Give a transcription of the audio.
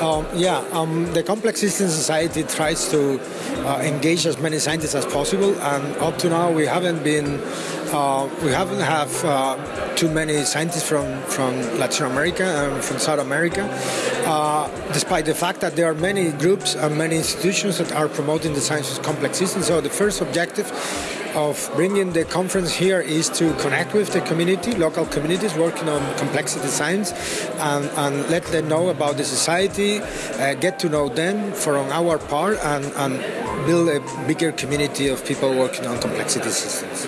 Um, yeah, um, the Complex System Society tries to uh, engage as many scientists as possible, and up to now we haven't been, uh, we haven't have uh, too many scientists from, from Latin America and from South America, uh, despite the fact that there are many groups and many institutions that are promoting the science of complex systems. So the first objective of bringing the conference here is to connect with the community, local communities working on complexity science, and, and let them know about the society, uh, get to know them from our part, and, and build a bigger community of people working on complexity systems.